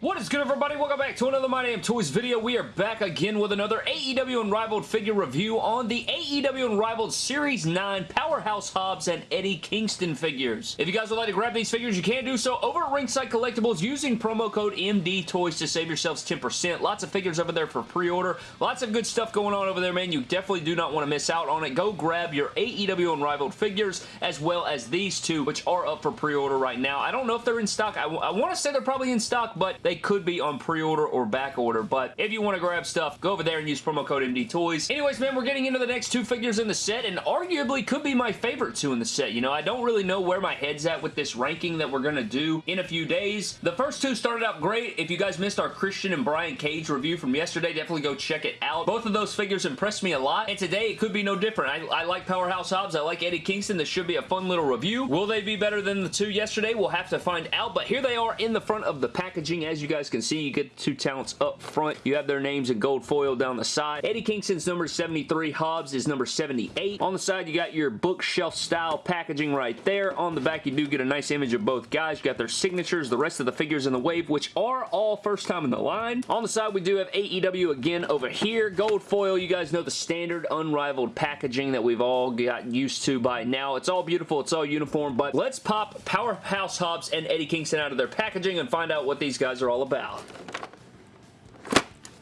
What is good everybody? Welcome back to another My Damn Toys video. We are back again with another AEW Unrivaled figure review on the AEW Unrivaled Series 9 Powerhouse Hobbs and Eddie Kingston figures. If you guys would like to grab these figures, you can do so over at Ringside Collectibles using promo code MDTOYS to save yourselves 10%. Lots of figures over there for pre-order. Lots of good stuff going on over there, man. You definitely do not want to miss out on it. Go grab your AEW Unrivaled figures as well as these two, which are up for pre-order right now. I don't know if they're in stock. I, I want to say they're probably in stock, but they could be on pre-order or back order, but if you want to grab stuff, go over there and use promo code MDTOYS. Anyways, man, we're getting into the next two figures in the set, and arguably could be my favorite two in the set. You know, I don't really know where my head's at with this ranking that we're going to do in a few days. The first two started out great. If you guys missed our Christian and Brian Cage review from yesterday, definitely go check it out. Both of those figures impressed me a lot, and today it could be no different. I, I like Powerhouse Hobbs. I like Eddie Kingston. This should be a fun little review. Will they be better than the two yesterday? We'll have to find out, but here they are in the front of the packaging. As you guys can see, you get the two talents up front. You have their names in gold foil down the side. Eddie Kingston's number 73. Hobbs is number 78. On the side, you got your bookshelf style packaging right there. On the back, you do get a nice image of both guys. You got their signatures, the rest of the figures in the wave, which are all first time in the line. On the side, we do have AEW again over here. Gold foil, you guys know the standard unrivaled packaging that we've all got used to by now. It's all beautiful. It's all uniform, but let's pop Powerhouse Hobbs and Eddie Kingston out of their packaging and find out what these guys are all about.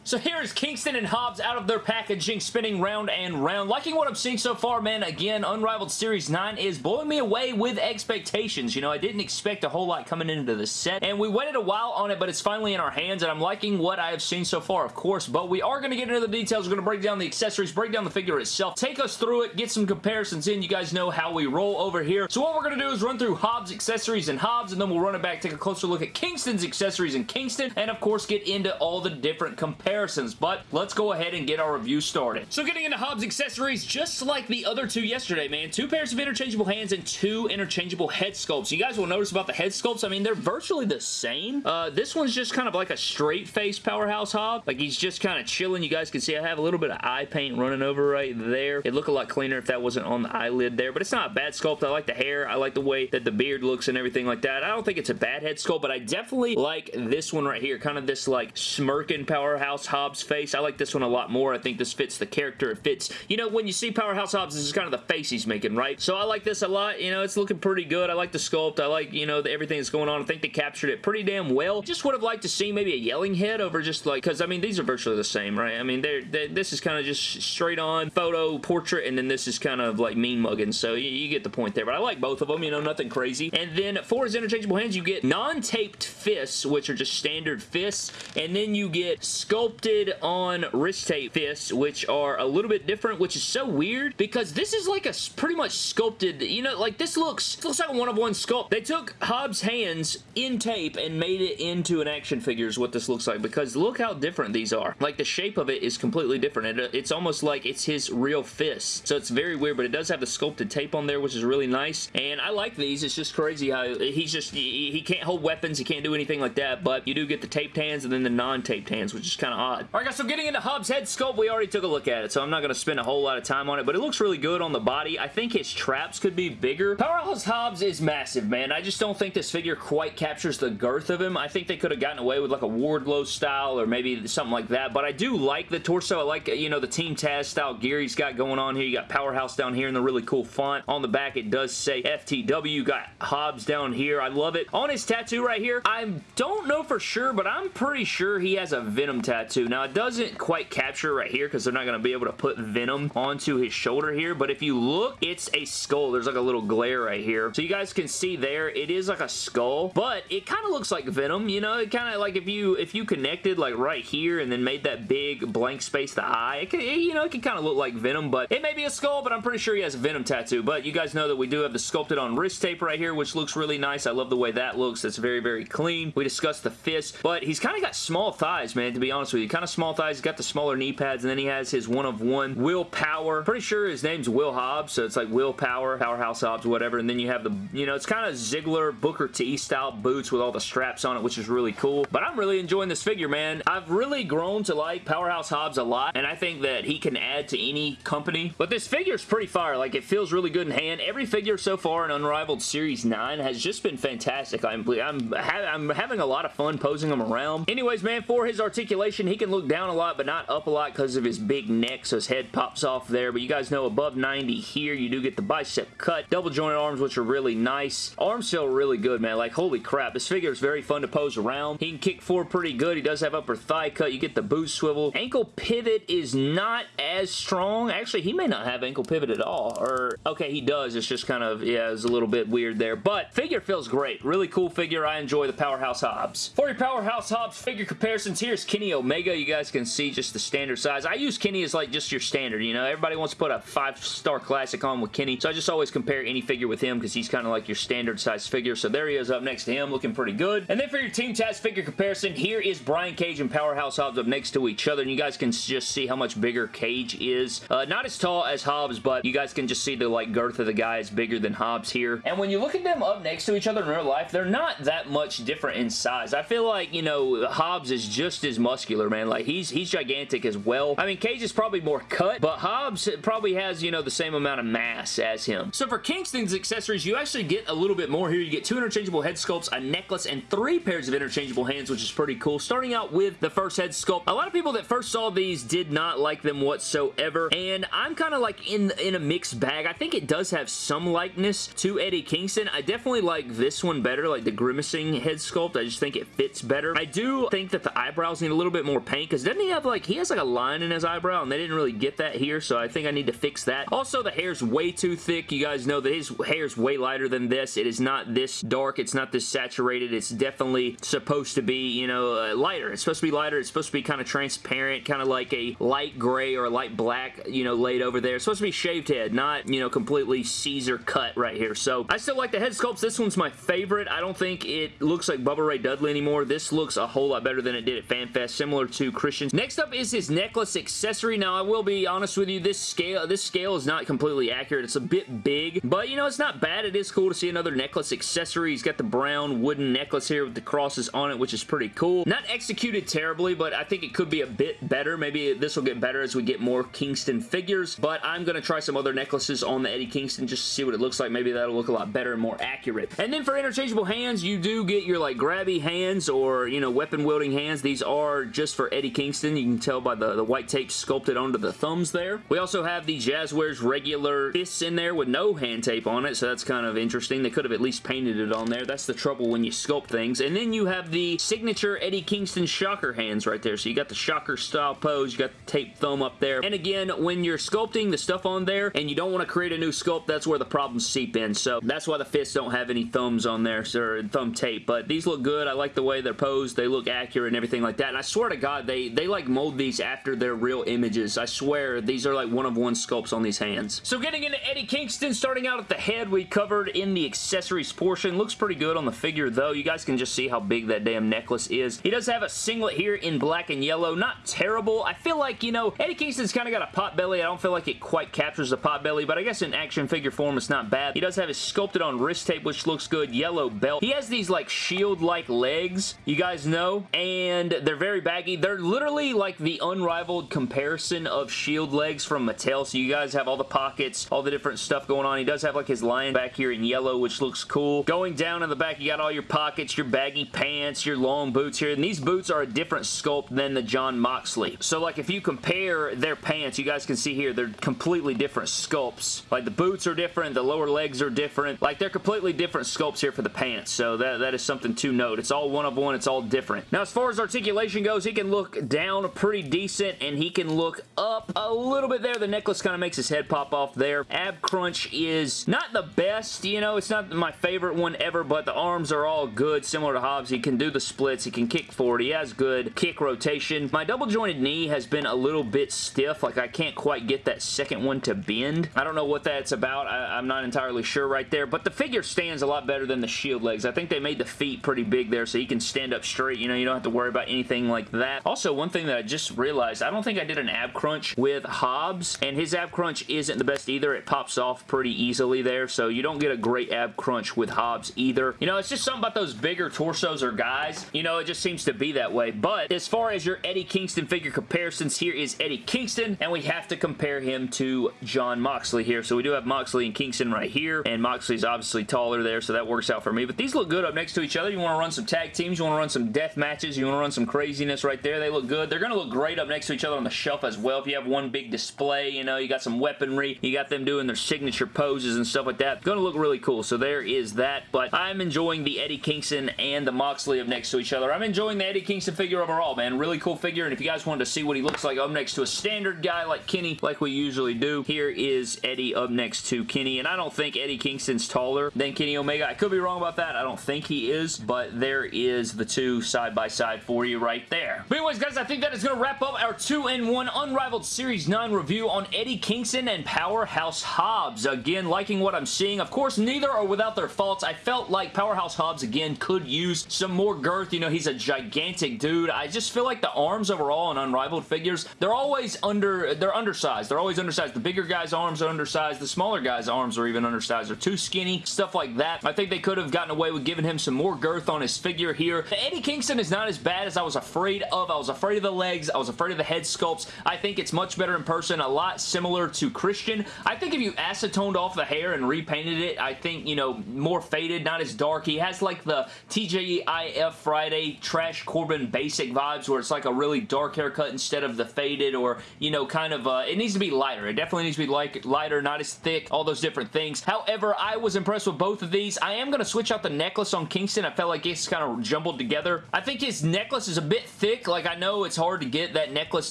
So here's Kingston and Hobbs out of their packaging, spinning round and round. Liking what I'm seeing so far, man. Again, Unrivaled Series 9 is blowing me away with expectations. You know, I didn't expect a whole lot coming into the set, and we waited a while on it, but it's finally in our hands, and I'm liking what I have seen so far, of course, but we are going to get into the details. We're going to break down the accessories, break down the figure itself, take us through it, get some comparisons in. You guys know how we roll over here. So what we're going to do is run through Hobbs accessories and Hobbs, and then we'll run it back, take a closer look at Kingston's accessories and Kingston, and of course get into all the different comparisons comparisons, but let's go ahead and get our review started. So getting into Hobbs accessories, just like the other two yesterday, man, two pairs of interchangeable hands and two interchangeable head sculpts. You guys will notice about the head sculpts, I mean, they're virtually the same. Uh, this one's just kind of like a straight face Powerhouse Hob. Like he's just kind of chilling. You guys can see I have a little bit of eye paint running over right there. It'd look a lot cleaner if that wasn't on the eyelid there, but it's not a bad sculpt. I like the hair. I like the way that the beard looks and everything like that. I don't think it's a bad head sculpt, but I definitely like this one right here. Kind of this like smirking Powerhouse Hobbs face. I like this one a lot more. I think this fits the character. It fits, you know, when you see Powerhouse Hobbs, this is kind of the face he's making, right? So I like this a lot. You know, it's looking pretty good. I like the sculpt. I like, you know, the, everything that's going on. I think they captured it pretty damn well. Just would have liked to see maybe a yelling head over just like, because I mean, these are virtually the same, right? I mean, they're, they're this is kind of just straight on photo portrait, and then this is kind of like mean mugging. So you, you get the point there. But I like both of them, you know, nothing crazy. And then for his interchangeable hands, you get non-taped fists, which are just standard fists, and then you get sculpted on wrist tape fists, which are a little bit different, which is so weird because this is like a pretty much sculpted, you know, like this looks, looks like a one-of-one sculpt. They took Hobbs' hands in tape and made it into an action figure is what this looks like because look how different these are. Like the shape of it is completely different. It, uh, it's almost like it's his real fist. So it's very weird, but it does have the sculpted tape on there, which is really nice. And I like these. It's just crazy how he's just, he, he can't hold weapons. He can't do anything like that, but you do get the taped hands and then the non-taped hands, which is kind of odd. All right, guys, so getting into Hobbs' head sculpt, we already took a look at it, so I'm not going to spend a whole lot of time on it, but it looks really good on the body. I think his traps could be bigger. Powerhouse Hobbs is massive, man. I just don't think this figure quite captures the girth of him. I think they could have gotten away with like a Wardlow style or maybe something like that, but I do like the torso. I like, you know, the Team Taz style gear he's got going on here. You got Powerhouse down here in the really cool font. On the back, it does say FTW. You got Hobbs down here. I love it. On his tattoo right here, I don't know for sure, but I'm pretty sure he has a Venom tattoo. Now, it doesn't quite capture right here because they're not going to be able to put Venom onto his shoulder here, but if you look, it's a skull. There's like a little glare right here. So you guys can see there, it is like a skull, but it kind of looks like Venom, you know? It kind of like if you if you connected like right here and then made that big blank space the eye, it could, you know, it can kind of look like Venom, but it may be a skull, but I'm pretty sure he has a Venom tattoo, but you guys know that we do have the sculpted on wrist tape right here, which looks really nice. I love the way that looks. It's very, very clean. We discussed the fist, but he's kind of got small thighs, man, to be honest with you you. Kind of small thighs. He's got the smaller knee pads, and then he has his one-of-one willpower. Pretty sure his name's Will Hobbs, so it's like willpower, powerhouse Hobbs, whatever, and then you have the, you know, it's kind of Ziggler Booker T style boots with all the straps on it, which is really cool. But I'm really enjoying this figure, man. I've really grown to like Powerhouse Hobbs a lot, and I think that he can add to any company. But this figure is pretty fire. Like, it feels really good in hand. Every figure so far in Unrivaled Series 9 has just been fantastic. I'm, I'm, ha I'm having a lot of fun posing them around. Anyways, man, for his articulation, he can look down a lot, but not up a lot because of his big neck, so his head pops off there. But you guys know above 90 here, you do get the bicep cut. Double jointed arms, which are really nice. Arms feel really good, man. Like, holy crap. This figure is very fun to pose around. He can kick forward pretty good. He does have upper thigh cut. You get the boot swivel. Ankle pivot is not as strong. Actually, he may not have ankle pivot at all. Or, okay, he does. It's just kind of, yeah, it's a little bit weird there. But figure feels great. Really cool figure. I enjoy the Powerhouse Hobbs. For your Powerhouse Hobbs figure comparisons, here's Kenny Omega. You guys can see just the standard size. I use Kenny as like just your standard, you know. Everybody wants to put a five-star classic on with Kenny, so I just always compare any figure with him because he's kind of like your standard size figure. So there he is up next to him, looking pretty good. And then for your Team Taz figure comparison, here is Brian Cage and Powerhouse Hobbs up next to each other, and you guys can just see how much bigger Cage is. Uh, not as tall as Hobbs, but you guys can just see the like girth of the guy is bigger than Hobbs here. And when you look at them up next to each other in real life, they're not that much different in size. I feel like, you know, Hobbs is just as muscular, man. Like, he's he's gigantic as well. I mean, Cage is probably more cut, but Hobbs probably has, you know, the same amount of mass as him. So for Kingston's accessories, you actually get a little bit more here. You get two interchangeable head sculpts, a necklace, and three pairs of interchangeable hands, which is pretty cool. Starting out with the first head sculpt, a lot of people that first saw these did not like them whatsoever, and I'm kind of like in, in a mixed bag. I think it does have some likeness to Eddie Kingston. I definitely like this one better, like the grimacing head sculpt. I just think it fits better. I do think that the eyebrows need a little bit more paint, because doesn't he have like, he has like a line in his eyebrow, and they didn't really get that here, so I think I need to fix that. Also, the hair's way too thick. You guys know that his hair's way lighter than this. It is not this dark. It's not this saturated. It's definitely supposed to be, you know, uh, lighter. It's supposed to be lighter. It's supposed to be kind of transparent, kind of like a light gray or light black, you know, laid over there. It's supposed to be shaved head, not, you know, completely Caesar cut right here. So, I still like the head sculpts. This one's my favorite. I don't think it looks like Bubba Ray Dudley anymore. This looks a whole lot better than it did at FanFest, similar to Christian's. Next up is his necklace accessory. Now, I will be honest with you, this scale, this scale is not completely accurate. It's a bit big, but, you know, it's not bad. It is cool to see another necklace accessory. He's got the brown wooden necklace here with the crosses on it, which is pretty cool. Not executed terribly, but I think it could be a bit better. Maybe this will get better as we get more Kingston figures, but I'm going to try some other necklaces on the Eddie Kingston just to see what it looks like. Maybe that'll look a lot better and more accurate. And then for interchangeable hands, you do get your like grabby hands or, you know, weapon wielding hands. These are just for Eddie Kingston. You can tell by the, the white tape sculpted onto the thumbs there. We also have the Jazwares regular fists in there with no hand tape on it, so that's kind of interesting. They could have at least painted it on there. That's the trouble when you sculpt things. And then you have the signature Eddie Kingston shocker hands right there. So you got the shocker style pose, you got the tape thumb up there. And again, when you're sculpting the stuff on there and you don't want to create a new sculpt, that's where the problems seep in. So that's why the fists don't have any thumbs on there, or thumb tape. But these look good. I like the way they're posed. They look accurate and everything like that. And I swear to God, they, they like mold these after their real images. I swear, these are like one-of-one sculpts on these hands. So getting into Eddie Kingston, starting out at the head, we covered in the accessories portion. Looks pretty good on the figure, though. You guys can just see how big that damn necklace is. He does have a singlet here in black and yellow. Not terrible. I feel like, you know, Eddie Kingston's kind of got a pot belly. I don't feel like it quite captures the pot belly, but I guess in action figure form, it's not bad. He does have his sculpted on wrist tape, which looks good. Yellow belt. He has these, like, shield-like legs, you guys know, and they're very baggy. They're literally, like, the unrivaled comparison of shield legs from Mattel, so you guys have all the pockets, all the different stuff going on. He does have, like, his lion back here in yellow, which looks cool. Going down in the back, you got all your pockets, your baggy pants, your long boots here, and these boots are a different sculpt than the Jon Moxley. So, like, if you compare their pants, you guys can see here, they're completely different sculpts. Like, the boots are different, the lower legs are different. Like, they're completely different sculpts here for the pants, so that, that is something to note. It's all one of one, it's all different. Now, as far as articulation goes, he can look down pretty decent, and he can look up a little bit there. The necklace kind of makes his head pop off there. Ab crunch is not the best, you know, it's not my favorite one ever, but the arms are all good, similar to Hobbs. He can do the splits, he can kick forward, he has good kick rotation. My double jointed knee has been a little bit stiff, like I can't quite get that second one to bend. I don't know what that's about, I, am not entirely sure right there, but the figure stands a lot better than the shield legs. I think they made the feet pretty big there so he can stand up straight, you know, you don't have to worry about anything like that that. Also, one thing that I just realized, I don't think I did an ab crunch with Hobbs, and his ab crunch isn't the best either. It pops off pretty easily there, so you don't get a great ab crunch with Hobbs either. You know, it's just something about those bigger torsos or guys. You know, it just seems to be that way. But as far as your Eddie Kingston figure comparisons, here is Eddie Kingston, and we have to compare him to Jon Moxley here. So we do have Moxley and Kingston right here, and Moxley's obviously taller there, so that works out for me. But these look good up next to each other. You want to run some tag teams, you want to run some death matches, you want to run some craziness right there. They look good. They're going to look great up next to each other on the shelf as well. If you have one big display, you know, you got some weaponry, you got them doing their signature poses and stuff like that. To look really cool. So there is that. But I'm enjoying the Eddie Kingston and the Moxley up next to each other. I'm enjoying the Eddie Kingston figure overall, man. Really cool figure. And if you guys wanted to see what he looks like up next to a standard guy like Kenny, like we usually do, here is Eddie up next to Kenny. And I don't think Eddie Kingston's taller than Kenny Omega. I could be wrong about that. I don't think he is. But there is the two side by side for you right there. But anyways, guys, I think that is going to wrap up our 2-in-1 Unrivaled Series 9 review on Eddie Kingston and Powerhouse Hobbs. Again, liking what I'm seeing. Of course, neither are without their faults. I felt like Powerhouse Hobbs, again, could use some more girth. You know, he's a gigantic dude. I just feel like the arms overall in Unrivaled figures, they're always under, they're undersized. They're always undersized. The bigger guy's arms are undersized. The smaller guy's arms are even undersized. They're too skinny, stuff like that. I think they could have gotten away with giving him some more girth on his figure here. Eddie Kingston is not as bad as I was afraid of. I was afraid of the legs. I was afraid of the head sculpts. I think it's much better in person. A lot similar to Christian. I think if you acetoned off the hair and repainted it, I think, you know, more faded, not as dark. He has like the TGIF Friday Trash Corbin basic vibes where it's like a really dark haircut instead of the faded or, you know, kind of, uh, it needs to be lighter. It definitely needs to be like lighter, not as thick, all those different things. However, I was impressed with both of these. I am going to switch out the necklace on Kingston. I felt like it's kind of jumbled together. I think his necklace is a bit thick. Like, I know it's hard to get that necklace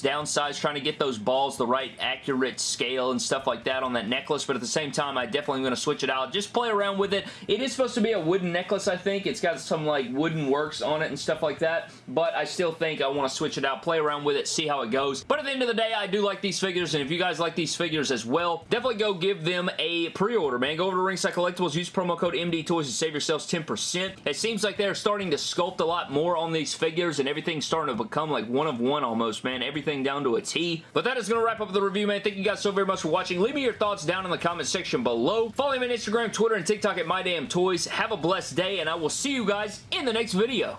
downsized, trying to get those balls the right accurate scale and stuff like that on that necklace, but at the same time, I definitely am going to switch it out. Just play around with it. It is supposed to be a wooden necklace, I think. It's got some, like, wooden works on it and stuff like that, but I still think I want to switch it out, play around with it, see how it goes. But at the end of the day, I do like these figures, and if you guys like these figures as well, definitely go give them a pre-order, man. Go over to Ringside Collectibles, use promo code MD Toys to save yourselves 10%. It seems like they're starting to sculpt a lot more on these figures, and everything's starting to become like one of one almost, man. Everything down to a T. But that is going to wrap up the review, man. Thank you guys so very much for watching. Leave me your thoughts down in the comment section below. Follow me on Instagram, Twitter, and TikTok at MyDamnToys. Have a blessed day, and I will see you guys in the next video.